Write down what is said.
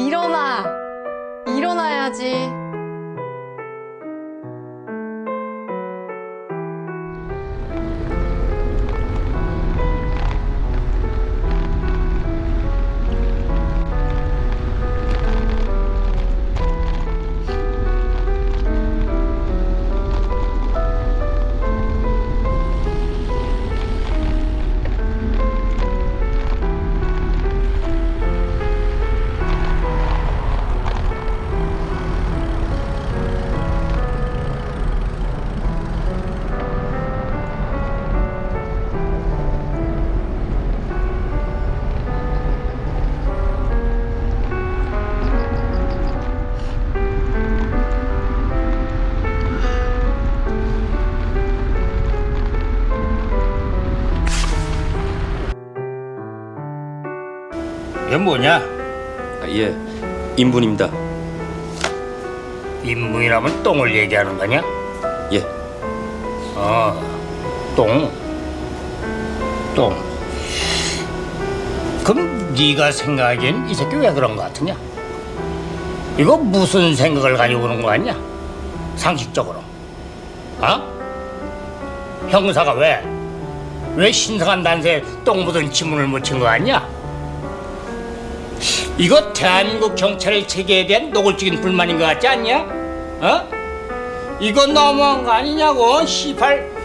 일어나! 일어나야지. 이게 뭐냐? 아, 예, 인분입니다. 인문이라면 똥을 얘기하는 거냐? 예, 어, 똥. 똥. 그럼 네가 생각하기엔 이 새끼 왜 그런 거 같으냐? 이거 무슨 생각을 가지고 그런 거 같냐? 상식적으로. 어? 형사가 왜? 왜 신성한 단서에 똥 묻은 지문을 묻힌 거 같냐? 이거 대한민국 경찰의 체계에 대한 노골적인 불만인 것 같지 않냐? 어? 이거 너무한 거 아니냐고, 시팔.